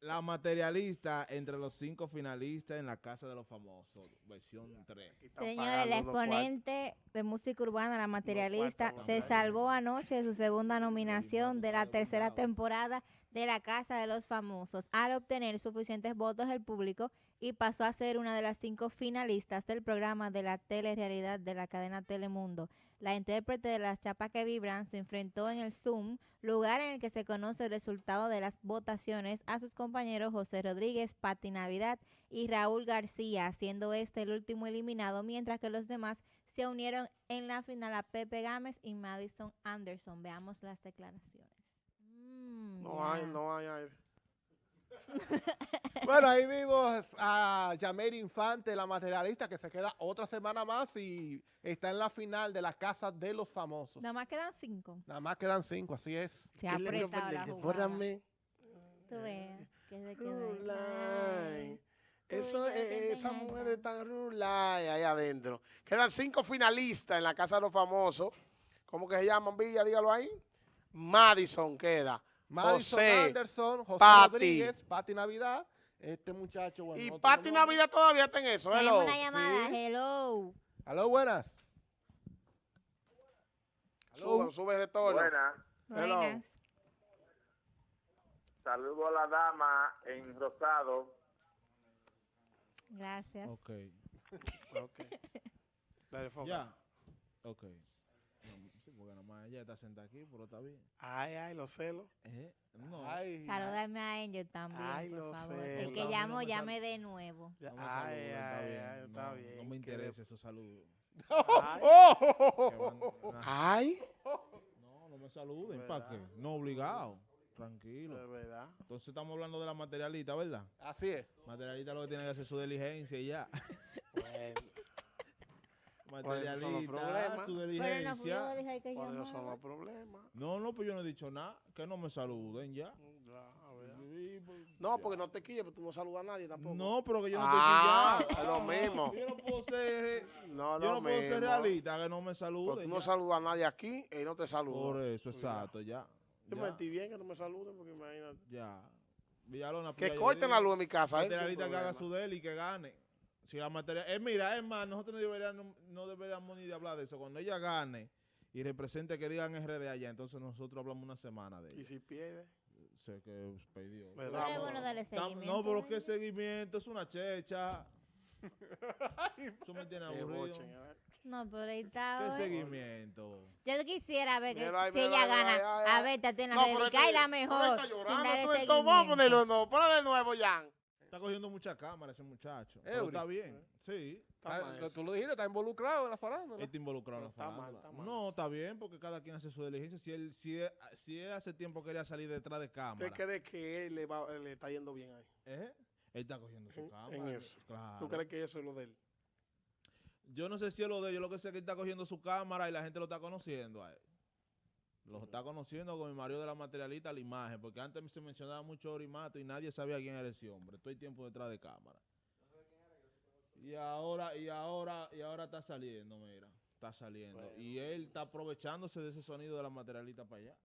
La materialista entre los cinco finalistas en la Casa de los Famosos, versión 3. Señores, el exponente de música urbana, la materialista, se salvó anoche de su segunda nominación de la tercera temporada de la Casa de los Famosos. Al obtener suficientes votos del público y pasó a ser una de las cinco finalistas del programa de la telerealidad de la cadena Telemundo. La intérprete de Las Chapas que Vibran se enfrentó en el Zoom, lugar en el que se conoce el resultado de las votaciones, a sus compañeros José Rodríguez, Pati Navidad y Raúl García, siendo este el último eliminado, mientras que los demás se unieron en la final a Pepe Gámez y Madison Anderson. Veamos las declaraciones. Mm, No hay, no hay aire. Bueno, ahí vimos a Yamer Infante, la materialista, que se queda otra semana más y está en la final de la Casa de los Famosos. Nada más quedan cinco. Nada más quedan cinco, así es. Se ha ¿Qué le dio apretado la jugada. Tú ves que se quedó. Eso, eh, mujeres acá. están rulay ahí adentro. Quedan cinco finalistas en la Casa de los Famosos. ¿Cómo que se llaman, Villa? Dígalo ahí. Madison queda. Madison José, Anderson, José Pati. Rodríguez, Pati Navidad, este muchacho, bueno. y no Pati. Navidad todavía está en eso. Tenemos hello. una llamada. Sí. Hello. Aló, buenas. Sube, sube el retorno. Buenas. Hello. Buenas. Saludo a la dama en rosado. Gracias. Ok. Ok. Dale, foca. Ya. Ok. Porque nomás ella está sentada aquí, pero está bien. Ay, ay, los celos. Eh, No. Ay, Salúdame a Angel también, Ay, por lo favor. sé, El que no, llamo, no llame de nuevo. No me ay, saluden, está ay, bien. ay, está no, bien. no me interesa esos saludos. Ay. No, no me saluden. ¿Para qué? No obligado. Tranquilo. de verdad. Entonces estamos hablando de la materialista, ¿verdad? Así es. Materialista lo que tiene que hacer es su diligencia y ya. Bueno, Por esos son los Materialista, Pero no que por son los problemas. No, no, pues yo no he dicho nada. Que no me saluden ya. Ya, a ver. Sí, pues, No, ya. porque no te quilles, pero tú no saludas a nadie tampoco. No, pero que yo no Ah, estoy es lo mismo. Yo no puedo ser, no, yo no puedo ser realista, que no me Porque saluden. tú no ya. saludas a nadie aquí y no te Por saludo. eso, exacto, ya. Yo Ya, me metí bien que no me saluden porque imagínate. ya. Villalona, pues Que corten la luz en mi casa. el Materialista que haga su del y que gane. Si la materia, eh, mira, es más, nosotros no deberíamos, no deberíamos ni de hablar de eso. Cuando ella gane y represente que digan RD allá, entonces nosotros hablamos una semana de Y ella. si pierde, Sé que perdió. Pero da es amor. bueno darle Tam- seguimiento. No, pero qué seguimiento, es una checha. Eso me tiene aburrido. No, pero ahí está. ¿Qué seguimiento? Yo quisiera ver que Mira si mira ella ahí, gana, a ver, Tatiana No, pero Redica y la pero mejor. está llorando, tú, Vamos a ponerlo, no, ponlo de nuevo, Jan. Está cogiendo mucha cámara ese muchacho. Pero está bien, sí. Está mal. Tú lo dijiste, está involucrado en la farándula. Está involucrado en la Pero está mal, farándula. está mal No, está bien porque cada quien hace su diligencia. Si él, si él, si él hace tiempo quería salir detrás de cámara, ¿Usted cree que él le, va- le está yendo bien ahí? ¿eh? él está cogiendo su En- cámara. en eso. Claro. ¿Tú crees que eso es lo de él? Yo no sé si es lo de él, yo lo que sé es que él está cogiendo su cámara y la gente lo está conociendo a él. Lo está conociendo con el marido de la materialista, la imagen, porque antes se mencionaba mucho Orimato y nadie sabía quién era ese hombre. El tiempo detrás de cámara. Y ahora, y ahora, y ahora está saliendo, mira. Está saliendo. Bueno. Y él está aprovechándose de ese sonido de la materialista para allá.